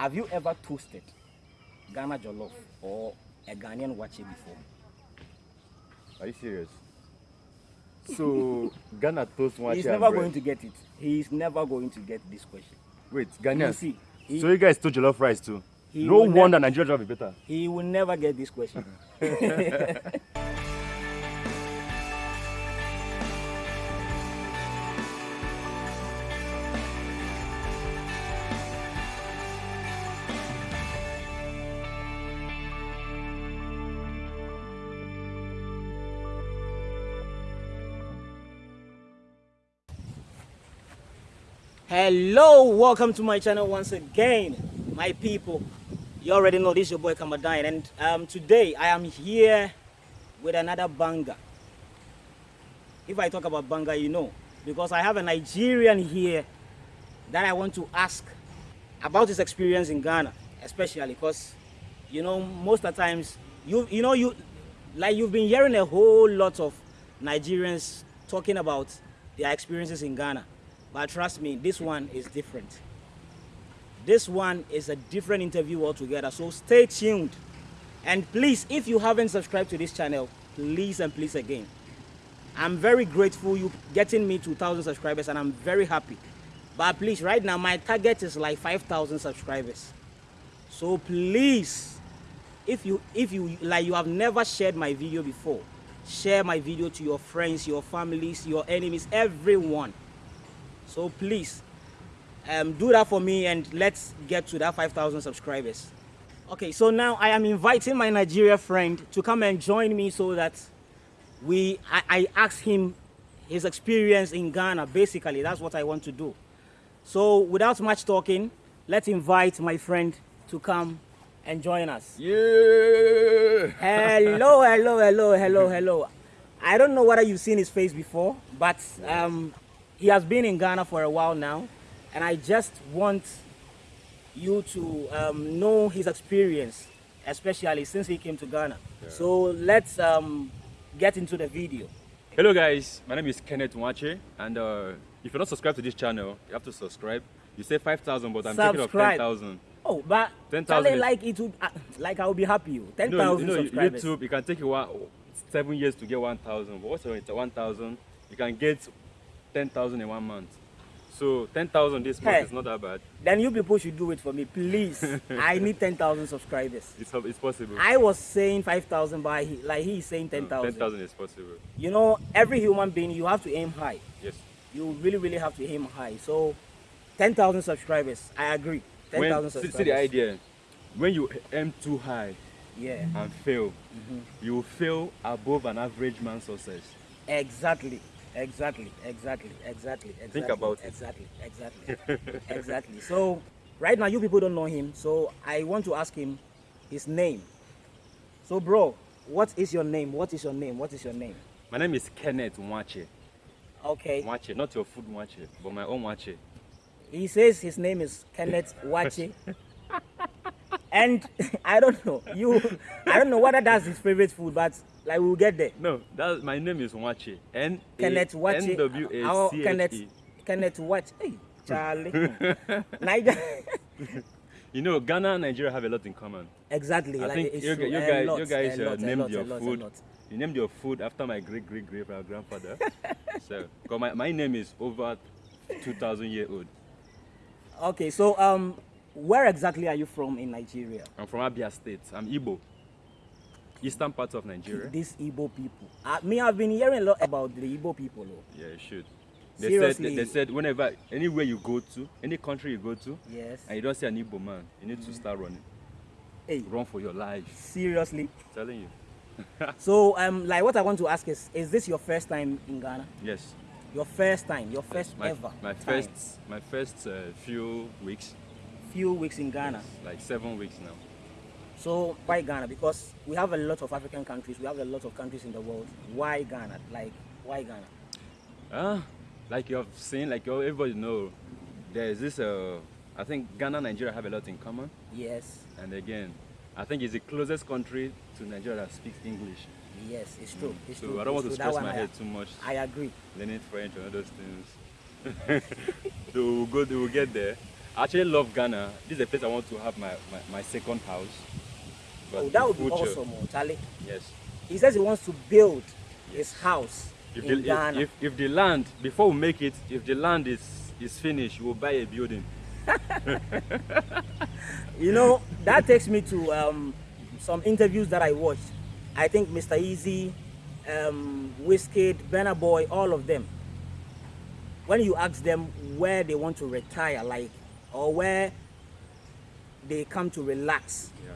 Have you ever toasted Ghana jollof or a Ghanaian wache before? Are you serious? So Ghana toast one He's never bread. going to get it. He's never going to get this question. Wait, Ghanaian. see, he, So you guys toast jollof rice too? No will wonder Nigeria jollof is better. he will never get this question. Hello, welcome to my channel once again, my people. You already know this is your boy Kamadine, and um, today I am here with another banger. If I talk about banger, you know, because I have a Nigerian here that I want to ask about his experience in Ghana, especially because you know most of the times you you know you like you've been hearing a whole lot of Nigerians talking about their experiences in Ghana, but trust me, this one is different. This one is a different interview altogether, so stay tuned. And please, if you haven't subscribed to this channel, please and please again. I'm very grateful you getting me 2,000 subscribers and I'm very happy. But please, right now my target is like 5,000 subscribers. So please, if you if you like you have never shared my video before, share my video to your friends, your families, your enemies, everyone. So please, um, do that for me and let's get to that 5,000 subscribers. Okay, so now I am inviting my Nigeria friend to come and join me so that we I, I ask him his experience in Ghana. Basically, that's what I want to do. So without much talking, let's invite my friend to come and join us. Yeah. Hello, hello, hello, hello, hello. I don't know whether you've seen his face before, but um, he has been in Ghana for a while now, and I just want you to um, know his experience, especially since he came to Ghana. So let's um, get into the video. Hello guys, my name is Kenneth Nwache and uh, if you're not subscribed to this channel, you have to subscribe. You say 5,000 but I'm thinking of 10,000. Oh, but 10,000 Charlie, is- like it would, uh, like I will be happy. you. Ten You know, subscribers. YouTube, it can take you one, seven years to get 1,000 but what's it, 1,000? You can get 10,000 in one month. So 10,000 this month Hey. is not that bad. Then you people should do it for me, please. I need ten thousand subscribers. It's, it's possible. I was saying 5,000, but he, like he's saying 10,000. 10,000 is possible. You know, every human being, you have to aim high. Yes. You really, really have to aim high. So, 10,000 subscribers, I agree. 10,000 When, see, subscribers. see the idea. When you aim too high Yeah, and fail, Mm-hmm. you will fail above an average man's success. exactly. Exactly, exactly, exactly, exactly. Think about it. Exactly, exactly, exactly. So, right now, you people don't know him. So, I want to ask him his name. So, bro, what is your name? What is your name? What is your name? My name is Kenneth Nwache. Okay. Nwache, not your food Nwache, but my own Nwache. He says his name is Kenneth Wachi. and I don't know. You I don't know whether that's his favorite food, but like we'll get there. No, that my name is Nwache. N Kenneth Wachi. N W A C H Kenneth E. Kenneth Wachi. Hey, Charlie. Niger. You know, Ghana and Nigeria have a lot in common. exactly. I like think you, you guys, lot, you guys uh, lot, named lot, your food. You named your food after my great great great grandfather. so, cause my, my name is over 2,000 year old. Okay, so um where exactly are you from in Nigeria? I'm from Abia State. I'm Igbo. Eastern part of Nigeria. These Igbo people. Uh, me, I've been hearing a lot about the Igbo people. Oh. Yeah, you should. They Seriously. said they said whenever anywhere you go to, any country you go to, Yes. and you don't see an Igbo man, you need to start running. Hey, Run for your life. seriously. telling you. So, um, like, what I want to ask is, is this your first time in Ghana? Yes. Your first time, your first My, ever. my time. first my first uh, few weeks, few weeks in Ghana. like seven weeks now. So why Ghana? Because we have a lot of African countries. We have a lot of countries in the world. Why Ghana? Like, why Ghana? Ah, like you have seen, like you- everybody know, there is this. Uh, I think Ghana and Nigeria have a lot in common, Yes, and again, I think it's the closest country to Nigeria that speaks English. yes, it's true. It's so true. I don't want to. Stress my I- head too much, I agree. learning French and all those things. so we'll go, we'll get there. I actually love Ghana. This is a place I want to have my, my, my second house. But Oh, that would be awesome, oh, Charlie. Yes. He says he wants to build his house If in the, Ghana. if, if, the land, before we make it, if the land is, is finished, we'll buy a building. You know, that takes me to um, some interviews that I watched. I think Mr. Eazi, um, Wizkid, Burna Boy, all of them. When you ask them where they want to retire, like, or where they come to relax, Yeah.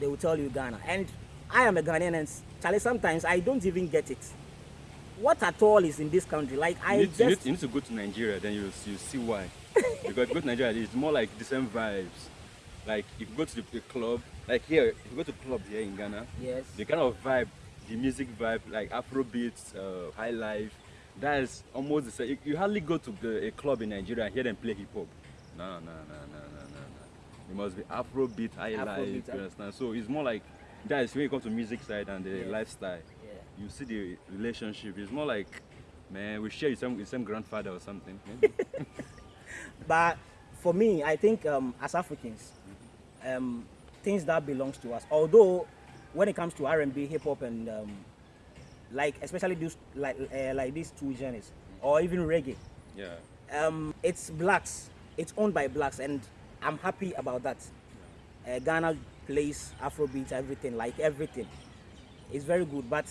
They will tell you Ghana. And I am a Ghanaian, and Charlie, sometimes I don't even get it. What at all is in this country? Like, I You need, to, you, need, just you need to go to Nigeria, then you you see why. because go to Nigeria, it's more like the same vibes. Like if you go to the, the club, like here, if you go to club here in Ghana, yes, the kind of vibe, the music vibe, like Afrobeats, uh, high life, that is almost the same. You, you hardly go to the, a club in Nigeria and hear them play hip hop. No, no, no, no, no, no. It must be Afrobeat, high Afrobeat. You understand? So it's more like that is when you come to music side and the Yeah. lifestyle. yeah. You see the relationship. It's more like, man, we share the same, the same grandfather or something. But for me, I think um, as Africans, um, things that belongs to us. Although when it comes to R&B, hip hop, and um, like especially these like uh, like these two genres, or even reggae, yeah. um, it's blacks. It's owned by blacks, and I'm happy about that. Uh, Ghana plays Afrobeat, everything, like everything. It's very good, but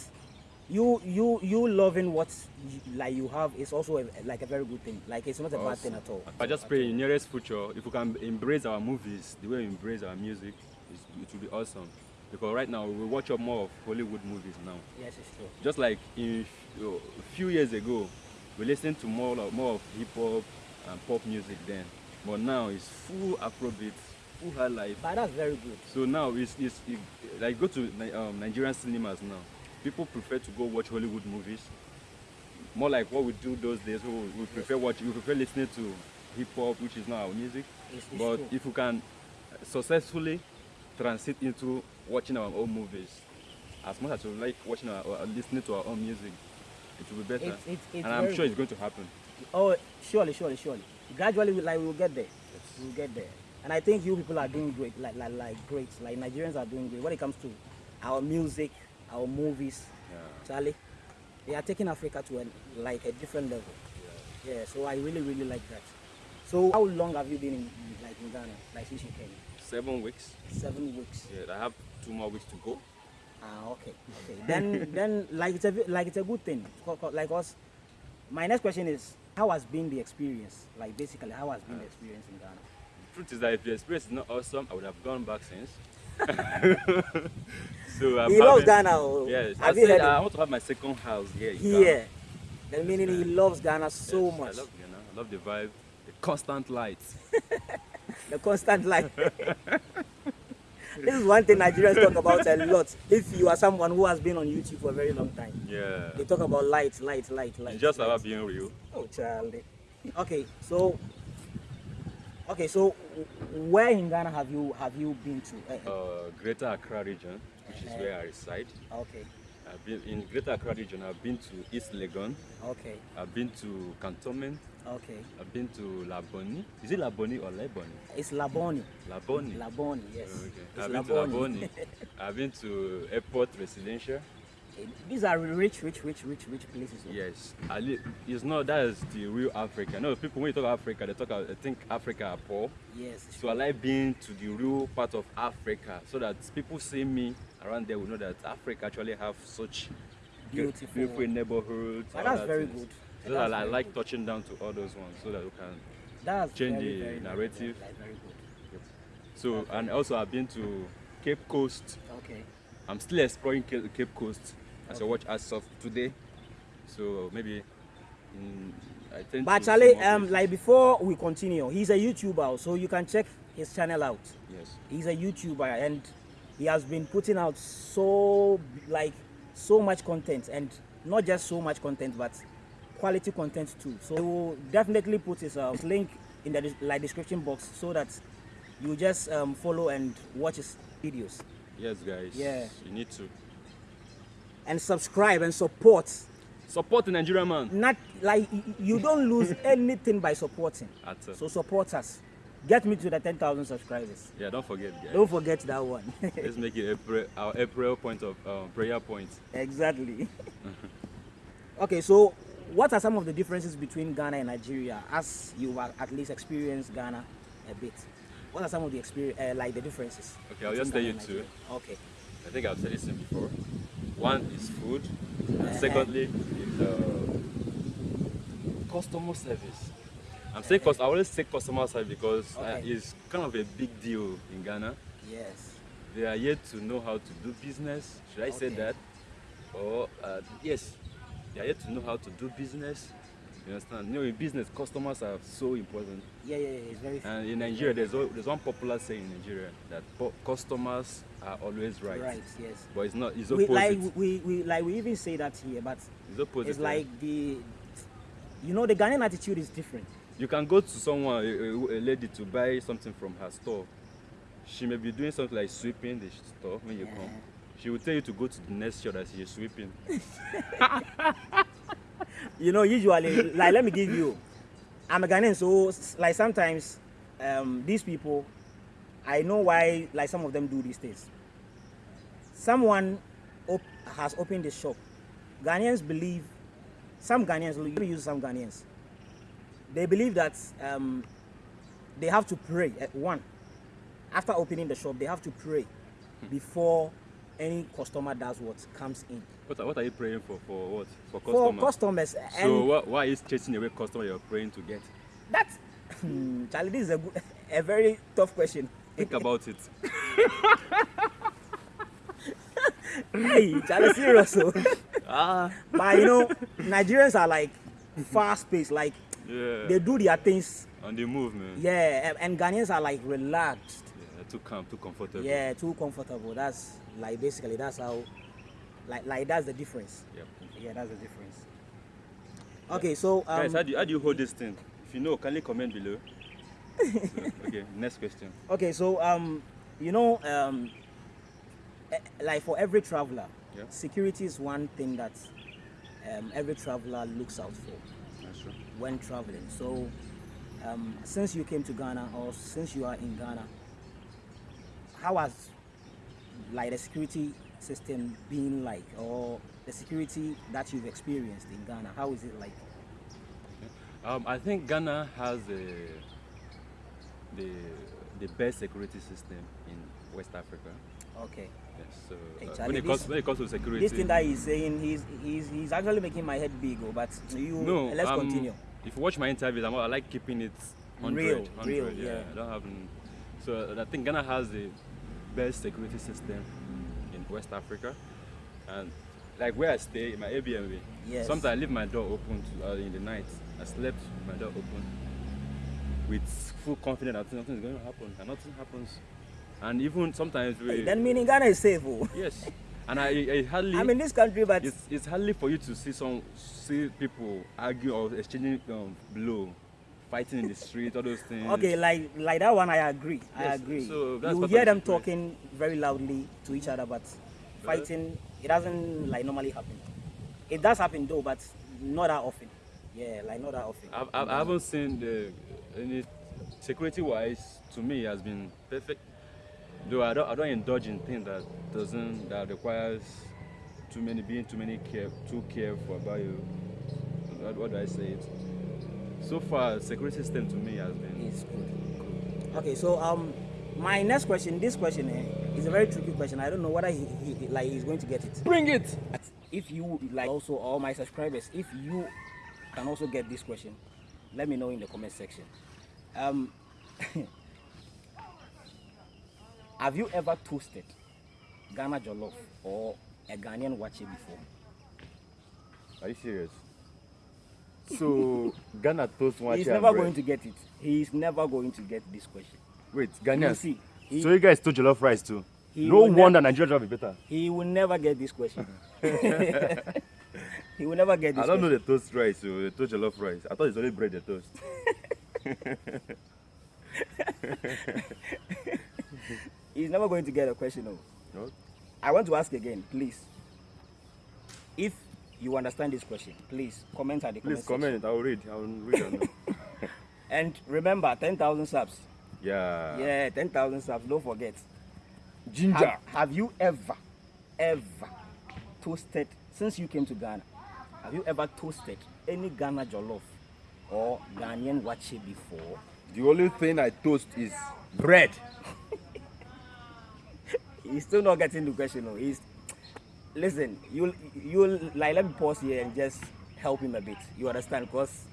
you you you loving what you, like you have is also a, like a very good thing. Like it's not a bad thing at all. I just pray in nearest future, if we can embrace our movies the way we embrace our music, it's, it will be awesome. Because right now we watch up more of Hollywood movies now. Yes, it's true. Just like in uh, a few years ago, we listened to more of, more of hip hop and pop music then. But now it's full Afrobeat, full high life. But that's very good. So now it's, it's it, like go to um, Nigerian cinemas now. People prefer to go watch Hollywood movies. More like what we do those days. We, we prefer watch. We prefer listening to hip hop, which is not our music. It's, it's but true. if we can successfully transit into watching our own movies, as much as we like watching our, or listening to our own music, it will be better. It's- and I'm sure it's going to happen. Oh, surely, surely, surely. Gradually, we, like we will get there. We will get there. And I think you people are doing great, like, like, like great. Like Nigerians are doing great when it comes to our music, our movies. Yeah. Charlie, they are taking Africa to a, like a different level. Yeah. So I really, really like that. So how long have you been in, like in Ghana, like since you came? Seven weeks. Seven weeks. Yeah, I have two more weeks to go. Ah, okay, okay. then, then, like it's a like it's a good thing. Like us, my next question is, how has been the experience? Like basically, how has been the experience in Ghana? truth is that if the experience is not awesome, I would have gone back since. so I'm he loves Ghana. oh. Yes, I have you said heard I want to have my second house here. Here, the meaning he loves Ghana so Yes, much. I love Ghana. I love the vibe, the constant lights. the constant light. this is one thing Nigerians talk about a lot. If you are someone who has been on YouTube for a very long time, Yeah, they talk about light, light, light, light. it's just light. about being real. Oh, child. Okay, so okay, so where in Ghana have you have you been to? Eh, Uh, Greater Accra region, which is where I reside. okay, I've been in Greater Accra region. I've been to East Legon. okay, I've been to Cantonment. Okay. I've been to Labone. Is it Labone or Leboni? It's Labone. Labone. Labone, yes. Oh, okay. It's I've been to Labone. I've been to Airport Residential. Eh, these are rich, rich, rich, rich, rich places. oh. Yes, I it's not that is the real Africa. No, people when you talk Africa, they talk. I think Africa are poor. Yes. So I like being to the real part of Africa, so that people see me around there will know that Africa actually have such Beautiful. beautiful neighborhoods. But that's that very things. good. So That's I like good. touching down to all those ones, so that we can. That's change very, the very, narrative. Very, very good. So and also I've been to Cape Coast. Okay. I'm still exploring Cape, Coast as I watch as of today. So maybe in, I think. But Charlie, um, like before we continue, he's a YouTuber, so you can check his channel out. yes, He's a YouTuber and he has been putting out so like so much content and not just so much content, but quality content too. So we'll definitely put his, uh, link in the like description box so that you just um, follow and watch his videos yes, guys. Yeah. you need to and subscribe and support. support the Nigerian man. Not like you don't lose anything by supporting. At, uh, So support us. Get me to the 10,000 subscribers. Yeah, don't forget, guys. Don't forget that one. Let's make it April, our April point of um, prayer point. exactly. okay, so what are some of the differences between Ghana and Nigeria as you have at least experienced Ghana a bit? What are some of the experience, uh, like the differences? Okay, I'll just tell you two. Okay. I think I've said this before. One is food, and Uh-huh. secondly is uh, customer service. I'm saying cus- I always say customer service because uh, Okay. it's kind of a big deal in Ghana. Yes. They are yet to know how to do business. Should I say that? Or uh, yes, they are yet to know how to do business. You understand? You know, in business, customers are so important. Yeah, yeah, yeah. It's very. And in Nigeria, there's, there's one popular saying in Nigeria that customers are always right. Right. Yes. But it's not. It's opposite. We, like we, we like we even say that here, but it's opposite. it's like the, you know, the Ghanaian attitude is different. you can go to someone, a, a, a lady, to buy something from her store. She may be doing something like sweeping the store when you Yeah. come. Uh-huh. She will tell you to go to the next shop that she's sweeping. You know, usually, like let me give you, I'm a Ghanaian, so like sometimes, um, these people, I know why like some of them do these things. Someone op- has opened the shop. Ghanaians believe, some Ghanaians, let me use some Ghanaians. They believe that um, they have to pray at one. After opening the shop, they have to pray before any customer does what comes in. What, are- what are you praying for? For what? For For customers. customers, and so what, why is chasing away customer you're praying to get? That's Charlie. This is a, good, a very tough question. Think about it. hey, Charlie, serious. oh. ah. but you know, Nigerians are like fast paced. Like Yeah. they do their things. On the move, man. Yeah, and- and Ghanaians are like relaxed. Yeah, too calm, too comfortable. Yeah, too comfortable. That's like basically that's how, like like that's the difference. Yep. Yeah, that's the difference. Okay, so um, Guys, how do, you, how do you hold this thing? If you know, kindly comment below. So, okay, next question. Okay, so um, you know, um, eh, like for every traveler, Yeah. security is one thing that um, every traveler looks out for That's true. when traveling. So, um, since you came to Ghana or since you are in Ghana, how has like the security system been like, or the security that you've experienced in Ghana? How is it like? Um, I think Ghana has a, the the best security system in West Africa. Okay, Yes. So uh, Charlie, when it comes this- when it comes to security, this thing that he's saying, he's he's he's actually making my head big. Oh, but you no, let's um, continue. If you watch my interviews, I'm, I like keeping it 100, Real, 100, real, yeah. yeah. I don't have. So I think Ghana has the best security system in West Africa, and like where I stay in my Airbnb. Yes. Sometimes I leave my door open to, uh, in the night. I slept with my door open with full confidence that nothing is going to happen, and nothing happens. And even sometimes we. Hey, then meaning Ghana is safe. Oh. yes. And I, I hardly. I'm in this country, but it's, it's hardly for you to see some see people argue or exchanging um, blow, fighting in the street, all those things. okay, like like that one, I agree. I agree. so you hear them talking very loudly to each other, but fighting it doesn't like normally happen. It does happen though, but not that often. Yeah, like not that often. I've, I've, I haven't seen the any security wise to me has been perfect. Though I don't I don't indulge in things that doesn't that requires too many being too many care too careful about you. What, what do I say? It. So far, security system to me has been It's good. Okay, so um, my next question, this question eh, is a very tricky question. I don't know whether he, he like he's going to get it. bring it. If you like also all my subscribers, if you can also get this question, let me know in the comment section. Um, have you ever toasted Ghana jollof or a Ghanaian waakye before? Are you serious? So Ghana toast one He's never going to get it. He's never going to get this question. wait Ghanaians. see, he, So you guys toast jollof rice too. No will wonder Nigeria job is better. he will never get this question. he will never get this I don't know question. the toast rice, so the toast jollof rice. I thought it's only bread they toast. He's never going to get a question. No. No? I want to ask again, please. If you understand this question, please comment at the Please comment section. comment. I will read. I will read. it. And remember, 10,000 subs. Yeah. Yeah, 10,000 subs, don't forget. Ginger. Have, have you ever, ever toasted, since you came to Ghana, have you ever toasted any Ghana jollof or Ghanaian wache before? The only thing I toast is bread. He's still not getting the question. No. He's listen. You you like let me pause here and just help him a bit. You understand? Because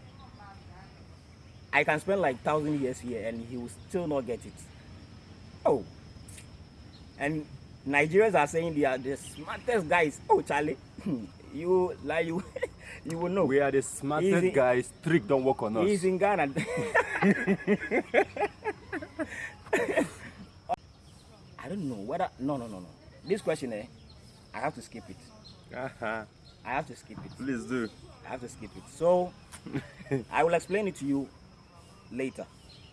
I can spend like thousand years here and he will still not get it. Oh, and Nigerians are saying they are the smartest guys. Oh, Charlie, you like you you will know. We are the smartest Easy. guys. Trick don't work on us. He's in Ghana. I don't know whether no no no no. This question eh, I have to skip it. Uh-huh. I have to skip it. Please do. I have to skip it. So I will explain it to you later.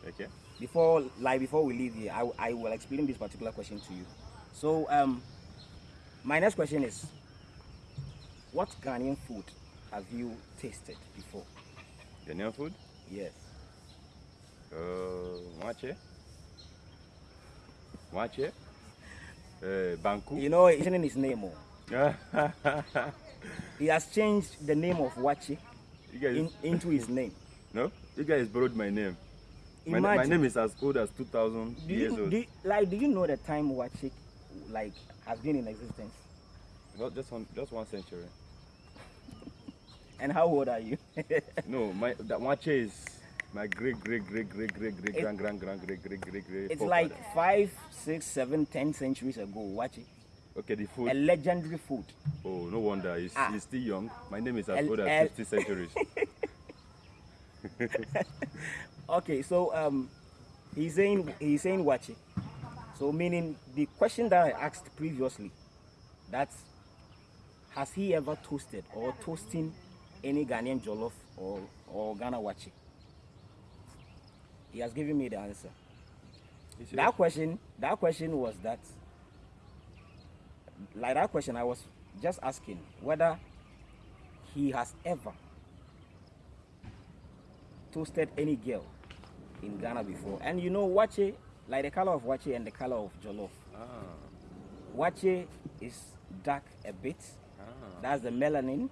Okay. Before like before we leave here, I, I will explain this particular question to you. So um my next question is what Ghanaian food have you tasted before? Ghanaian food? Yes. Uh, Waakye. Waakye. Uh, Banku. You know, it's in his name. Oh. He has changed the name of Wachi in, into his name. no? You guys borrowed my name. My, my name is as old as 2000 do years you, old. do you- like, do you know the time Wachi like has been in existence? Not just one, just one century. And how old are you? No, my that Wache is my great great great great great great grand grand grand great great great great. it's like five, six, seven, ten centuries ago. Wachi, okay the food. a legendary food. Oh, no wonder. He's, Ah. he's still young. My name is as old as El- 50 centuries. Okay, so um, he's saying he's saying Wachi. So meaning the question that I asked previously, that has he ever toasted or toasting any Ghanaian jollof or or Ghana Wachi? He has given me the answer. That question, that question was that, like that question, I was just asking whether he has ever toasted any girl in Ghana before. And you know, waakye, like the color of waakye and the color of jollof. Ah, Waakye is dark a bit. ah. That's the melanin,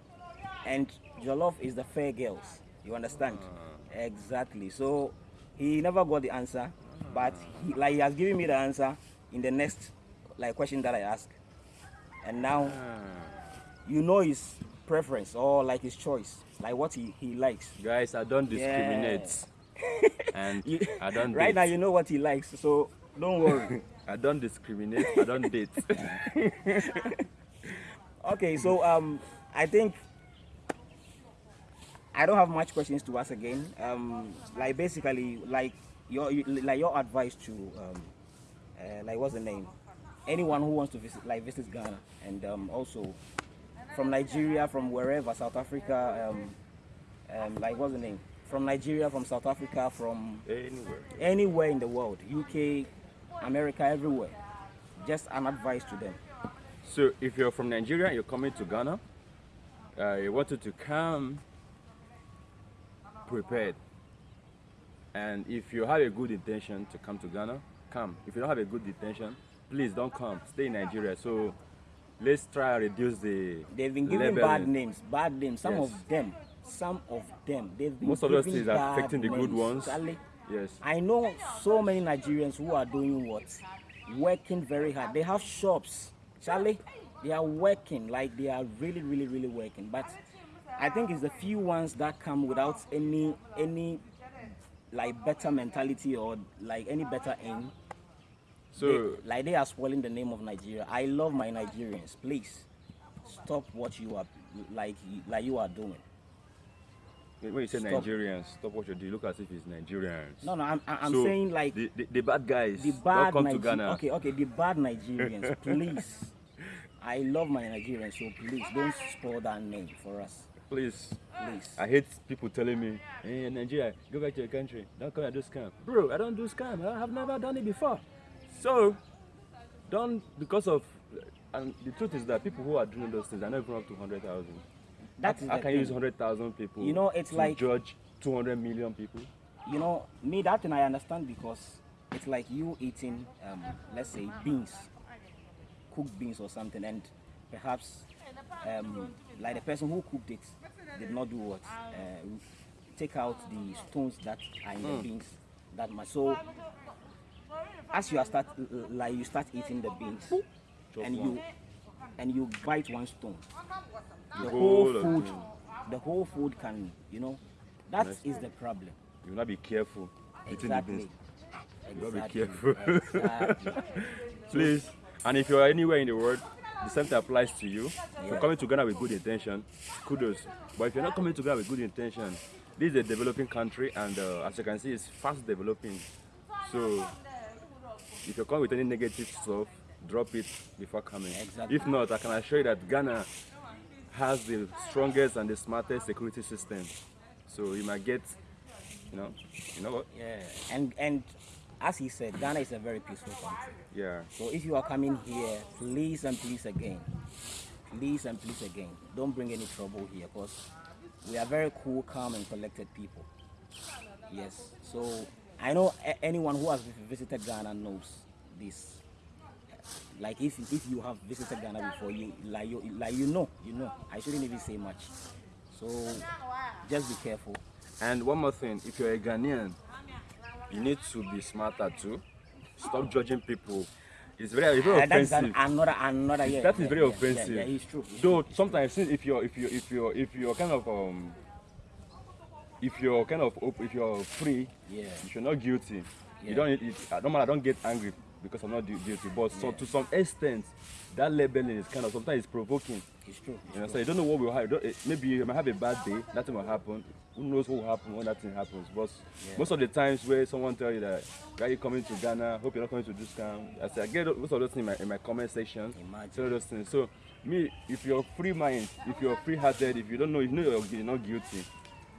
and jollof is the fair girls. You understand? Exactly. So he never got the answer, but he like he has given me the answer in the next like question that I asked, and now Ah. you know his preference or like his choice, like what he, he likes. Guys, I don't discriminate. and You- I don't right date. now you know what he likes, so don't worry. I don't discriminate. I don't date. okay, so um, I think I don't have much questions to ask again. Um, like basically, like your like your advice to um, uh, like what's the name? Anyone who wants to visit like visit Ghana and um, also from Nigeria, from wherever, South Africa, um, um, like what's the name? From Nigeria, from South Africa, from Anywhere. anywhere in the world, UK, America, everywhere. Just an advice to them. So if you're from Nigeria, you're coming to Ghana, uh, you wanted to come prepared. And if you have a good intention to come to Ghana, come. If you don't have a good intention, please don't come. Stay in Nigeria. So let's try and reduce the They've been given level. bad names, bad names. Some Yes. of them, some of them, they've been Most of those things are affecting the good ones. Charlie, Yes. I know so many Nigerians who are doing what? Working very hard. They have shops. Charlie, they are working like they are really, really, really working. But I think it's the few ones that come without any any like better mentality or like any better aim. So They- like they are spoiling the name of Nigeria. I love my Nigerians. Please stop what you are like like you are doing. when you say Stop. Nigerians, stop what you do. Look as if it's Nigerians. No, no, I'm I'm So, saying like the, the, the bad guys. the bad come to Ghana. Okay, okay, the bad Nigerians, please. I love my Nigerians, so please don't spoil that name for us, Please. please. I hate people telling me, hey, Nigeria, go back to your country. Don't come and do scam. Bro, I don't do scam. I have never done it before. So, don't, because of, and the truth is that people who are doing those things are not even up to 100,000. That is I the can thing. use 100,000 people You know, it's to like- judge 200 million people. You know, me that thing I understand because it's like you eating, um, let's say, beans, cooked beans or something, and perhaps um, like the person who cooked it did not do what? Uh, take out the stones that are in the beans that much. So as you are start like you start eating the beans Chop and one. you and you bite one stone, the whole whole food, the whole food can, you know, that is the problem. You will not be careful eating the Exactly. beans. gotta be careful. Exactly. Please. And if you are anywhere in the world, the same thing applies to you. If you're coming to Ghana with good intention, kudos. But if you're not coming to Ghana with good intention, this is a developing country, and uh, as you can see, it's fast developing. So if you're coming with any negative stuff, drop it before coming. Exactly. If not, I can assure you that Ghana has the strongest and the smartest security system. So you might get, you know, you know what? Yeah, and and as he said, Ghana is a very peaceful country. Yeah. So if you are coming here, please and please again, please and please again, don't bring any trouble here because we are very cool, calm, and collected people. Yes. So I know anyone who has visited Ghana knows this. Like if if you have visited Ghana before, you like you like you know you know. I shouldn't even say much. So just be careful. And one more thing, if you're a Ghanaian, you need to be smarter too. Stop judging people. It's very, very Uh, that is offensive. an, another another yeah. that is yeah, very yeah, offensive. Yeah, yeah, it's true. it's Though sometimes since if you're if you if you're if you're kind of um if you're kind of if you're free, Yeah. if you're not guilty, Yeah. you don't it, I don't I don't get angry because I'm not gu- guilty. But so, to some extent, that labeling is kind of sometimes it's provoking. It's true. It's You know, true. so you don't know what will happen. Maybe you might have a bad day, nothing will happen. Who knows what will happen when that thing happens? But Yeah. most of the times where someone tell you that, why are you coming to Ghana? Hope you're not coming to this camp. I say I get most of those things in my, in my comment section. Imagine. Some of those things. So me, if you're free mind, if you're free hearted, if you don't know, you know you're, you're not guilty,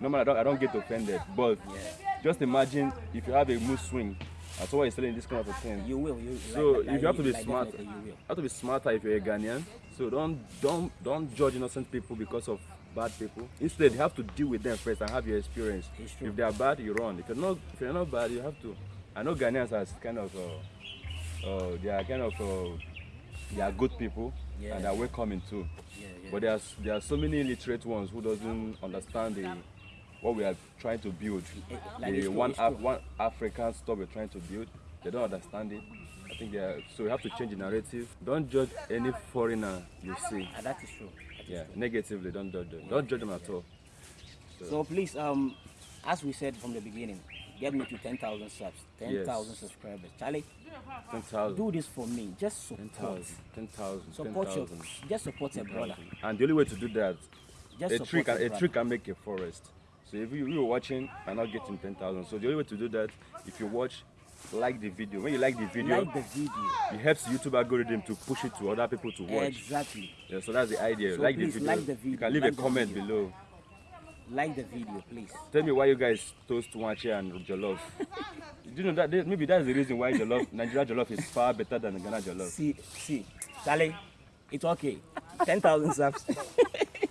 normally I don't, I don't get offended. But Yeah. just imagine if you have a mood swing. That's why selling this kind of a thing. You will. You, So like- if you have to be like smart, You will. have to be smarter if you're a Ghanaian. So don't don't don't judge innocent people because of bad people. Instead, you have to deal with them first and have your experience. If they are bad, you run. If you're not if you're not bad, you have to. I know Ghanaians as kind of uh, uh, they are kind of uh, they are good people Yeah. and they are welcoming too. Yeah, yeah. But there's there are so many illiterate ones who doesn't understand the what we are trying to build. Like the one Af- one African stuff we're trying to build. They don't understand it. I think they are, so we have to change the narrative. Don't judge any foreigner you see. Ah, that is true. That is Yeah, true. negatively. Don't judge them. Don't judge them at all. So please, um, as we said from the beginning, get me to 10,000 subs, 10,000 Yes. subscribers. Charlie, Ten thousand. do this for me. Just support. thousand. Ten thousand. Ten Support your, just support your brother. And the only way to do that, Just a can a brother. tree can make a forest. So if you, you are watching and not getting ten thousand, so the only way to do that, if you watch, like the video. When you like the video, Like the video. it helps YouTube algorithm to push it to other people to watch. Exactly. Yeah, so that's the idea. So like, the video. like the You video, can leave like a comment video. below. Like the video, please. Tell me why you guys toast Wanche and Jollof. Do you know that maybe that's the reason why Jollof Nigeria Jollof is far better than Ghana Jollof. See, see, Charlie, it's okay. 10,000 subs.